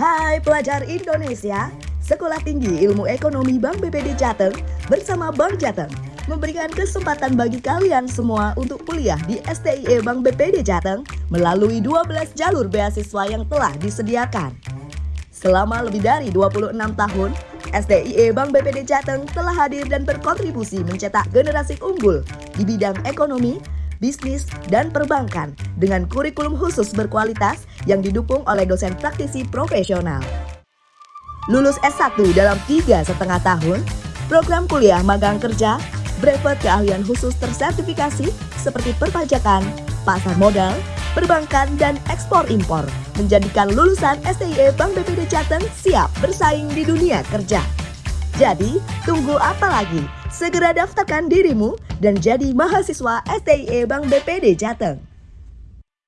Hai pelajar Indonesia, Sekolah Tinggi Ilmu Ekonomi Bank BPD Jateng bersama Bank Jateng memberikan kesempatan bagi kalian semua untuk kuliah di STIE Bank BPD Jateng melalui 12 jalur beasiswa yang telah disediakan. Selama lebih dari 26 tahun, STIE Bank BPD Jateng telah hadir dan berkontribusi mencetak generasi unggul di bidang ekonomi, bisnis, dan perbankan dengan kurikulum khusus berkualitas yang didukung oleh dosen praktisi profesional. Lulus S1 dalam tiga setengah tahun, program kuliah magang kerja, brevet keahlian khusus tersertifikasi seperti perpajakan, pasar modal, perbankan, dan ekspor impor menjadikan lulusan STIE Bank BPD Jateng siap bersaing di dunia kerja. Jadi, tunggu apa lagi? Segera daftarkan dirimu dan jadi mahasiswa STIE Bank BPD Jateng.